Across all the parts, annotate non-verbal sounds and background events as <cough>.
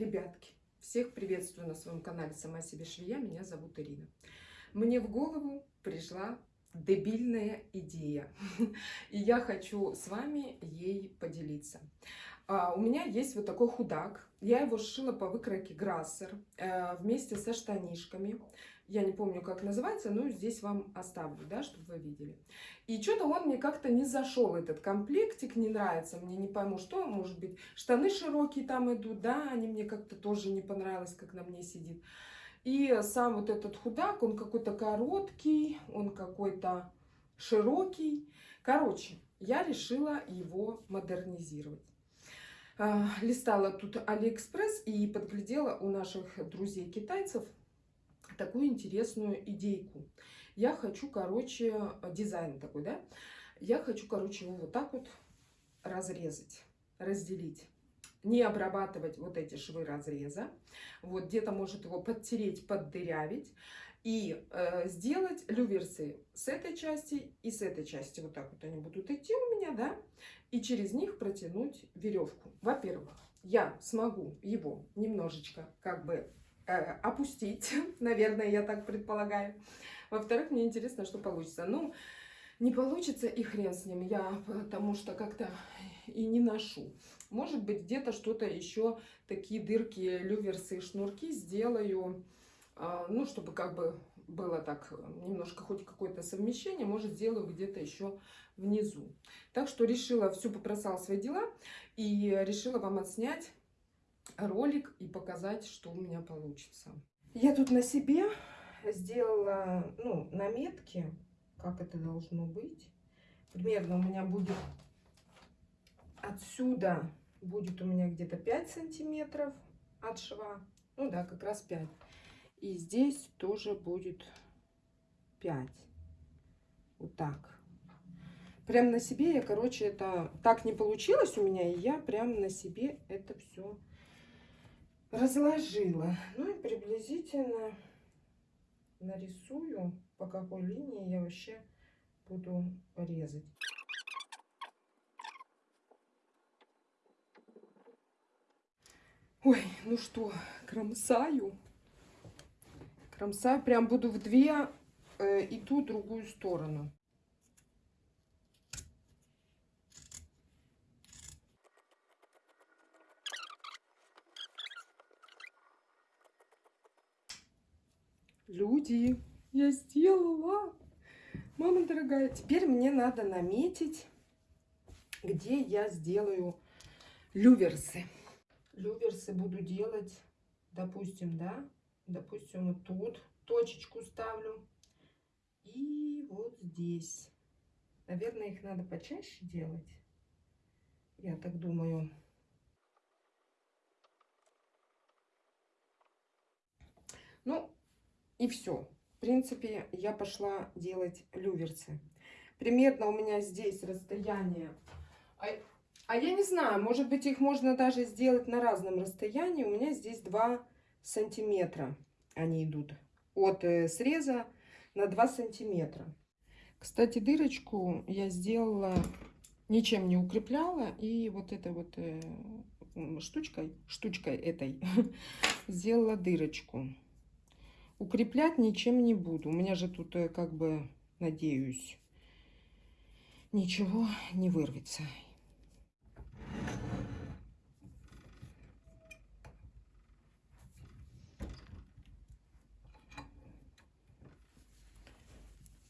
Ребятки, всех приветствую на своем канале «Сама себе швея». Меня зовут Ирина. Мне в голову пришла дебильная идея, <laughs> и я хочу с вами ей поделиться. А, у меня есть вот такой худак. Я его сшила по выкройке Грассер э, вместе со штанишками. Я не помню, как называется, но здесь вам оставлю, да, чтобы вы видели. И что-то он мне как-то не зашел, этот комплектик, не нравится. Мне не пойму, что, может быть, штаны широкие там идут, да, они мне как-то тоже не понравилось, как на мне сидит. И сам вот этот худак, он какой-то короткий, он какой-то широкий. Короче, я решила его модернизировать. А, листала тут Алиэкспресс и подглядела у наших друзей-китайцев такую интересную идейку. Я хочу, короче, дизайн такой, да? Я хочу, короче, его вот так вот разрезать, разделить. Не обрабатывать вот эти швы разреза. Вот где-то может его подтереть, поддырявить. И э, сделать люверсы с этой части и с этой части. Вот так вот они будут идти у меня, да? И через них протянуть веревку. Во-первых, я смогу его немножечко как бы Э, опустить, <laughs> наверное, я так предполагаю. Во-вторых, мне интересно, что получится. Ну, не получится и хрен с ним, я потому что как-то и не ношу. Может быть, где-то что-то еще, такие дырки, люверсы шнурки сделаю, а, ну, чтобы как бы было так немножко хоть какое-то совмещение, может, сделаю где-то еще внизу. Так что решила, все попросала свои дела и решила вам отснять ролик и показать, что у меня получится. Я тут на себе сделала ну, наметки, как это должно быть. Примерно у меня будет отсюда, будет у меня где-то 5 сантиметров от шва. Ну да, как раз 5. И здесь тоже будет 5. Вот так. Прям на себе я, короче, это так не получилось у меня, и я прям на себе это все разложила. Ну и приблизительно нарисую, по какой линии я вообще буду резать. Ой, ну что, кромсаю. Кромсаю, прям буду в две э, и ту другую сторону. Люди, я сделала. Мама дорогая, теперь мне надо наметить, где я сделаю люверсы. Люверсы буду делать, допустим, да, допустим, вот тут точечку ставлю. И вот здесь. Наверное, их надо почаще делать. Я так думаю. Ну, и все. В принципе, я пошла делать люверсы. Примерно у меня здесь расстояние. А, а я не знаю, может быть, их можно даже сделать на разном расстоянии. У меня здесь 2 сантиметра они идут. От э, среза на 2 сантиметра. Кстати, дырочку я сделала, ничем не укрепляла. И вот этой вот э, штучкой, штучкой этой <laughs> сделала дырочку. Укреплять ничем не буду. У меня же тут, э, как бы, надеюсь, ничего не вырвется.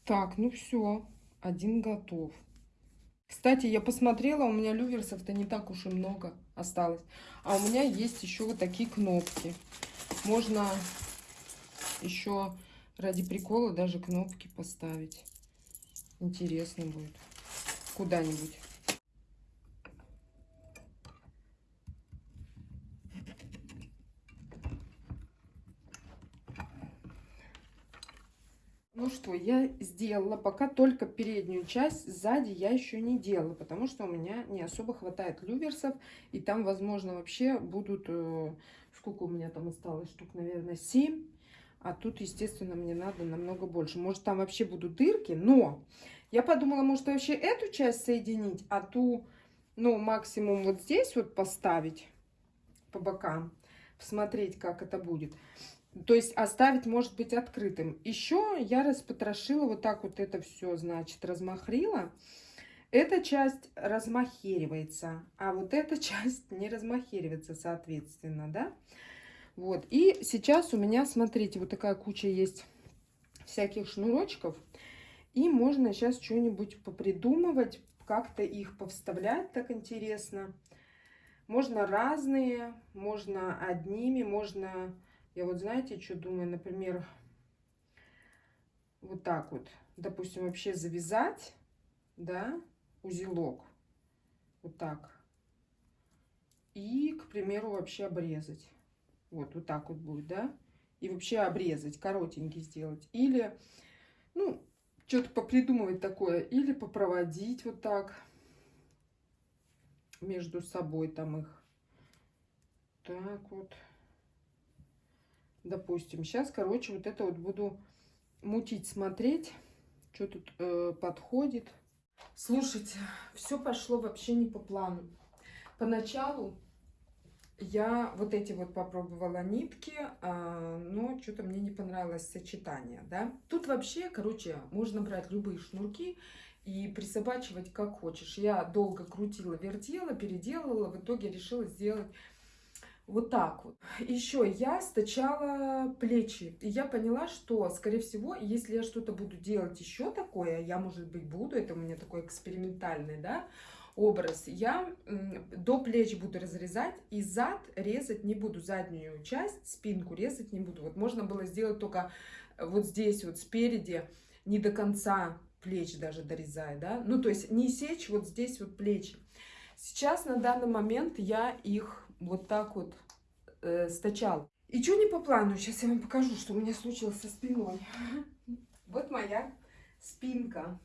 Так, ну все, один готов. Кстати, я посмотрела, у меня люверсов-то не так уж и много осталось. А у меня есть еще вот такие кнопки. Можно еще ради прикола даже кнопки поставить. Интересно будет. Куда-нибудь. Ну что, я сделала пока только переднюю часть, сзади я еще не делала, потому что у меня не особо хватает люверсов, и там, возможно, вообще будут, э, сколько у меня там осталось, штук, наверное, 7 а тут, естественно, мне надо намного больше. Может, там вообще будут дырки, но я подумала, может, вообще эту часть соединить, а ту, ну, максимум вот здесь вот поставить по бокам. посмотреть, как это будет. То есть оставить, может быть, открытым. Еще я распотрошила вот так вот это все, значит, размахрила. Эта часть размахеривается, а вот эта <laughs> часть не размахеривается, соответственно, да. Вот, и сейчас у меня, смотрите, вот такая куча есть всяких шнурочков. И можно сейчас что-нибудь попридумывать, как-то их повставлять так интересно. Можно разные, можно одними, можно... Я вот знаете, что думаю, например, вот так вот, допустим, вообще завязать, да, узелок, вот так. И, к примеру, вообще обрезать. Вот, вот так вот будет, да. И вообще обрезать, коротенький сделать. Или, ну, что-то попридумывать такое. Или попроводить вот так между собой там их. Так вот. Допустим, сейчас, короче, вот это вот буду мутить, смотреть, что тут э, подходит. Слушайте, все пошло вообще не по плану. Поначалу я вот эти вот попробовала нитки, а, но что-то мне не понравилось сочетание, да. Тут вообще, короче, можно брать любые шнурки и присобачивать как хочешь. Я долго крутила, вертела, переделывала, в итоге решила сделать вот так вот. Еще я стачала плечи. И я поняла, что, скорее всего, если я что-то буду делать еще такое, я, может быть, буду, это у меня такой экспериментальный, да, образ, я до плеч буду разрезать и зад резать не буду, заднюю часть, спинку резать не буду. Вот можно было сделать только вот здесь вот спереди, не до конца плеч даже дорезая, да, ну то есть не сечь вот здесь вот плечи. Сейчас на данный момент я их вот так вот э, стачал. И что не по плану, сейчас я вам покажу, что у меня случилось со спиной. <laughs> Вот моя спинка.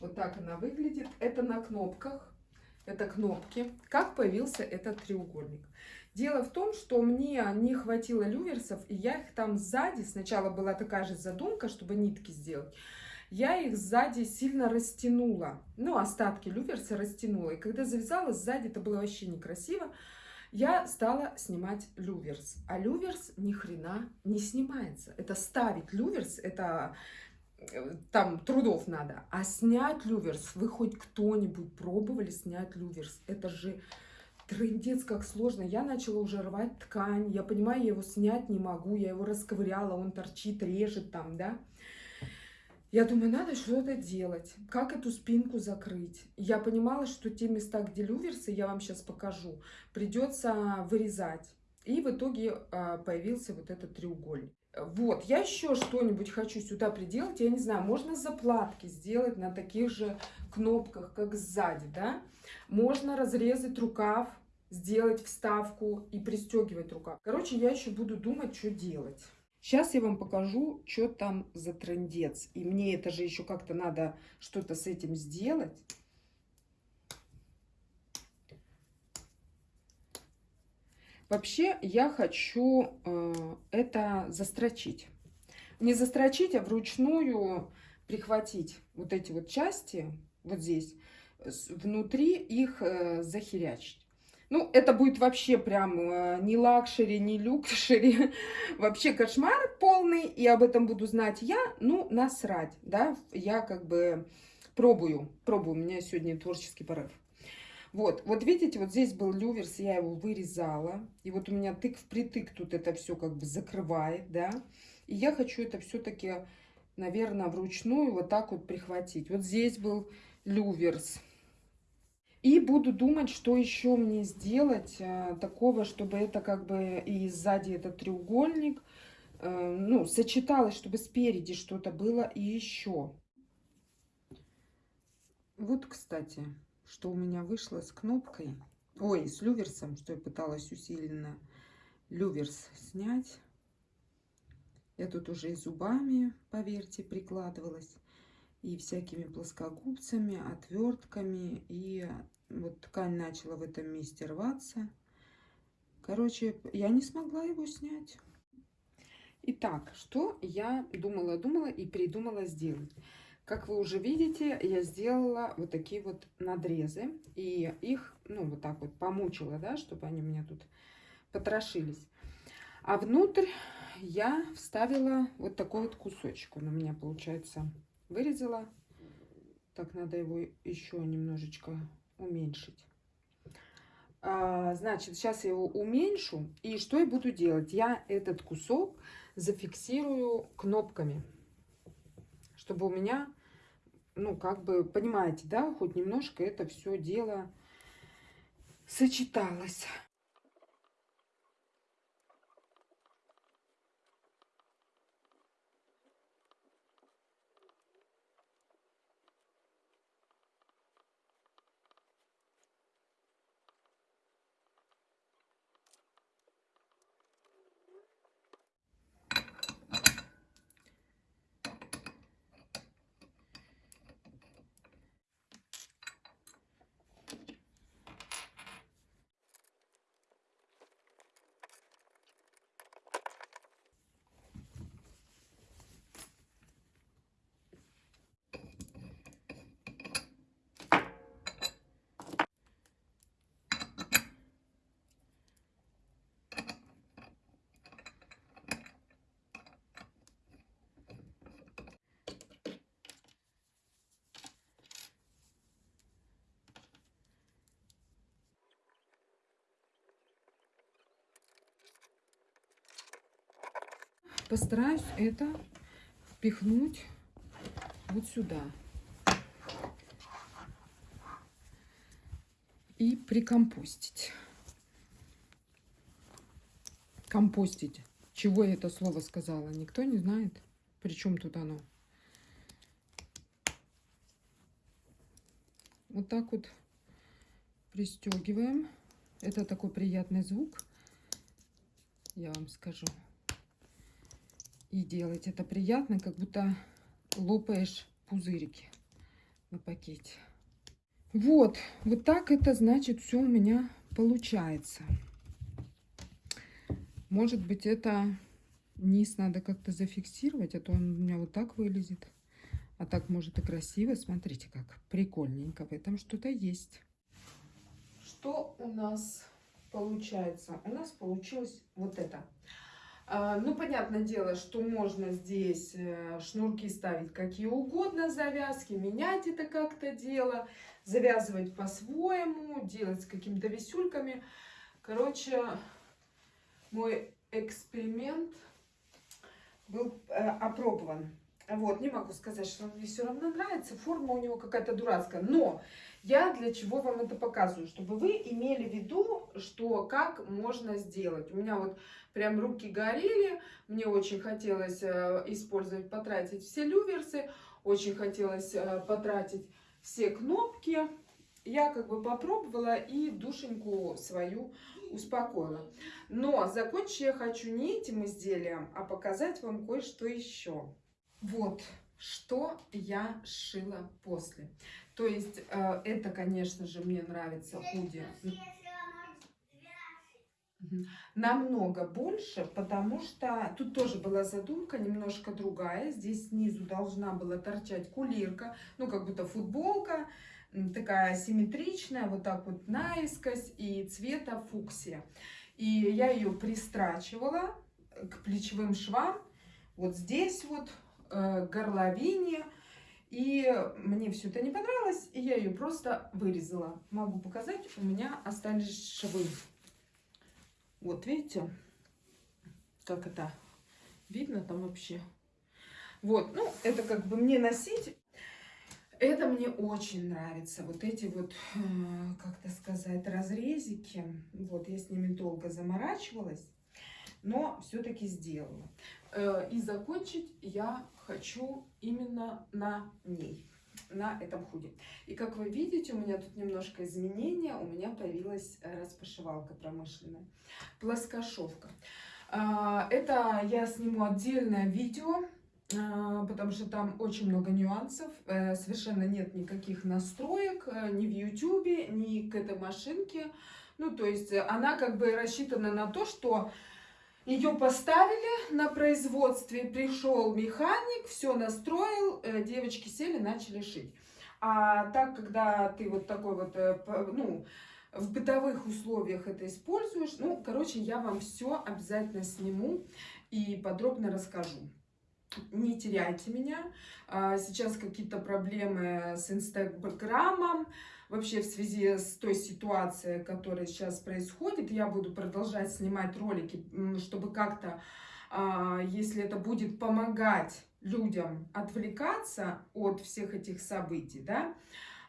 Вот так она выглядит. Это на кнопках. Это кнопки. Как появился этот треугольник? Дело в том, что мне не хватило люверсов, и я их там сзади, сначала была такая же задумка, чтобы нитки сделать, я их сзади сильно растянула. Ну, остатки люверса растянула. И когда завязала, сзади это было вообще некрасиво. Я стала снимать люверс. А люверс ни хрена не снимается. Это ставить люверс, это там трудов надо. А снять люверс, вы хоть кто-нибудь пробовали снять люверс? Это же трындец как сложно. Я начала уже рвать ткань, я понимаю, я его снять не могу, я его расковыряла, он торчит, режет там, да. Я думаю, надо что-то делать. Как эту спинку закрыть? Я понимала, что те места, где люверсы, я вам сейчас покажу, придется вырезать. И в итоге а, появился вот этот треугольник. Вот, я еще что-нибудь хочу сюда приделать. Я не знаю, можно заплатки сделать на таких же кнопках, как сзади, да? Можно разрезать рукав, сделать вставку и пристегивать рукав. Короче, я еще буду думать, что делать. Сейчас я вам покажу, что там за трендец. И мне это же еще как-то надо что-то с этим сделать. Вообще я хочу э, это застрочить. Не застрочить, а вручную прихватить вот эти вот части, вот здесь, внутри их э, захерячить. Ну, это будет вообще прям э, не luxury, не luxury, <laughs> вообще кошмар полный, и об этом буду знать я, ну, насрать, да, я как бы пробую, пробую, у меня сегодня творческий порыв. Вот, вот видите, вот здесь был люверс, я его вырезала. И вот у меня тык в притык тут это все как бы закрывает, да. И я хочу это все-таки, наверное, вручную вот так вот прихватить. Вот здесь был люверс. И буду думать, что еще мне сделать а, такого, чтобы это как бы и сзади этот треугольник, а, ну, сочеталось, чтобы спереди что-то было и еще. Вот, кстати, что у меня вышло с кнопкой, ой, с люверсом, что я пыталась усиленно люверс снять. Я тут уже и зубами, поверьте, прикладывалась, и всякими плоскогубцами, отвертками, и вот ткань начала в этом месте рваться. Короче, я не смогла его снять. Итак, что я думала-думала и придумала сделать? Как вы уже видите, я сделала вот такие вот надрезы. И их, ну, вот так вот помучила, да, чтобы они у меня тут потрошились. А внутрь я вставила вот такой вот кусочек. Он у меня, получается, вырезала. Так, надо его еще немножечко уменьшить. А, значит, сейчас я его уменьшу. И что я буду делать? Я этот кусок зафиксирую кнопками, чтобы у меня, ну, как бы, понимаете, да, хоть немножко это все дело сочеталось. Постараюсь это впихнуть вот сюда. И прикомпостить. Компостить. Чего я это слово сказала? Никто не знает. Причем тут оно? Вот так вот пристегиваем. Это такой приятный звук. Я вам скажу и делать. Это приятно, как будто лопаешь пузырики на пакете. Вот, вот так это значит все у меня получается. Может быть, это низ надо как-то зафиксировать, а то он у меня вот так вылезет. А так может и красиво. Смотрите, как прикольненько. В этом что-то есть. Что у нас получается? У нас получилось вот это. А, ну, понятное дело, что можно здесь э, шнурки ставить какие угодно, завязки, менять это как-то дело, завязывать по-своему, делать с какими-то висюльками. Короче, мой эксперимент был э, опробован. Вот, не могу сказать, что он мне все равно нравится, форма у него какая-то дурацкая, но я для чего вам это показываю? Чтобы вы имели в виду, что как можно сделать. У меня вот прям руки горели, мне очень хотелось э, использовать, потратить все люверсы, очень хотелось э, потратить все кнопки. Я как бы попробовала и душеньку свою успокоила. Но закончить я хочу не этим изделием, а показать вам кое-что еще. Вот, что я шила после. То есть э, это, конечно же, мне нравится худи. Намного больше, потому что тут тоже была задумка немножко другая. Здесь снизу должна была торчать кулирка, ну как будто футболка, такая симметричная, вот так вот наискось и цвета фуксия. И я ее пристрачивала к плечевым швам, вот здесь вот, горловине, и мне все это не понравилось, и я ее просто вырезала. Могу показать, у меня остались швы. Вот, видите, как это видно там вообще. Вот, ну, это как бы мне носить. Это мне очень нравится. Вот эти вот, э, как-то сказать, разрезики. Вот, я с ними долго заморачивалась, но все-таки сделала. Э, и закончить я хочу именно на ней, на этом худе. И как вы видите, у меня тут немножко изменения, у меня появилась распашивалка промышленная, плоскошовка. А, это я сниму отдельное видео, а, потому что там очень много нюансов, э, совершенно нет никаких настроек э, ни в YouTube, ни к этой машинке. Ну, то есть она как бы рассчитана на то, что ее поставили на производстве, пришел механик, все настроил, э, девочки сели, начали шить. А так, когда ты вот такой вот, э, ну, в бытовых условиях это используешь. Ну, короче, я вам все обязательно сниму и подробно расскажу. Не теряйте меня. А, Сейчас какие-то проблемы с Инстаграмом. Вообще в связи с той ситуацией, которая сейчас происходит, я буду продолжать снимать ролики, чтобы как-то, а, если это будет помогать людям отвлекаться от всех этих событий, да,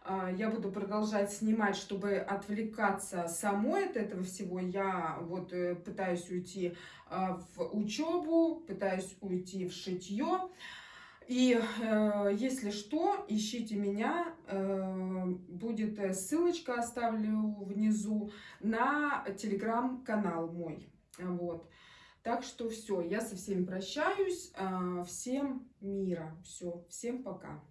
а, я буду продолжать снимать, чтобы отвлекаться самой от этого всего. Я вот э, пытаюсь уйти а, в учебу, пытаюсь уйти в шитье. И э, если что, ищите меня, э, будет э, ссылочка оставлю внизу на телеграм-канал мой. Вот. Так что все, я со всеми прощаюсь, а, всем мира, все, всем пока.